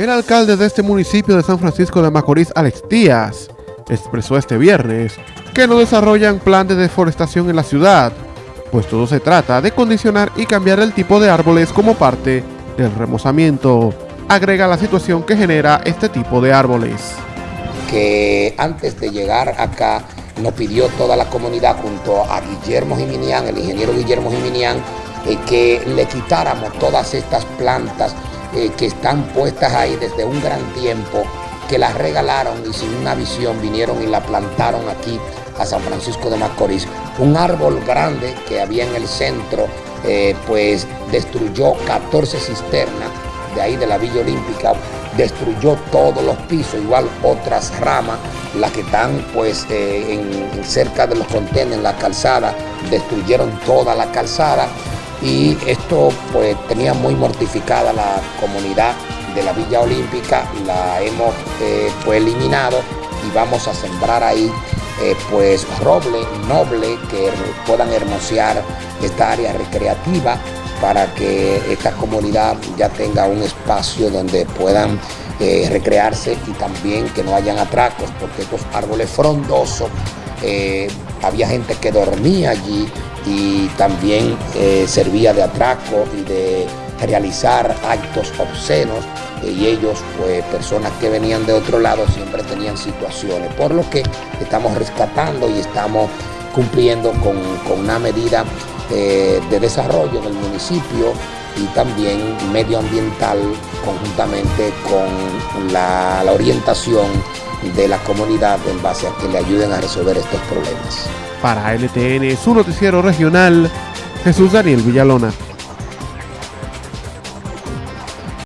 El alcalde de este municipio de San Francisco de Macorís, Alex Díaz, expresó este viernes que no desarrollan plan de deforestación en la ciudad, pues todo se trata de condicionar y cambiar el tipo de árboles como parte del remozamiento. Agrega la situación que genera este tipo de árboles. Que antes de llegar acá nos pidió toda la comunidad junto a Guillermo Jiminián, el ingeniero Guillermo Jiminián, eh, que le quitáramos todas estas plantas eh, que están puestas ahí desde un gran tiempo, que las regalaron y sin una visión vinieron y la plantaron aquí a San Francisco de Macorís. Un árbol grande que había en el centro, eh, pues destruyó 14 cisternas de ahí de la Villa Olímpica, destruyó todos los pisos, igual otras ramas, las que están pues en, cerca de los contenedores, en la calzada, destruyeron toda la calzada y esto pues tenía muy mortificada la comunidad de la Villa Olímpica, la hemos pues, eliminado y vamos a sembrar ahí eh, pues roble noble que puedan hermosear esta área recreativa para que esta comunidad ya tenga un espacio donde puedan eh, recrearse y también que no hayan atracos, porque estos árboles frondosos, había gente que dormía allí y también eh, servía de atraco y de realizar actos obscenos y ellos, pues personas que venían de otro lado, siempre tenían situaciones, por lo que estamos rescatando y estamos cumpliendo con, una medida eh, de desarrollo en el municipio y también medioambiental conjuntamente con la orientación de la comunidad en base a que le ayuden a resolver estos problemas. Para LTN, su noticiero regional, Jesús Daniel Villalona.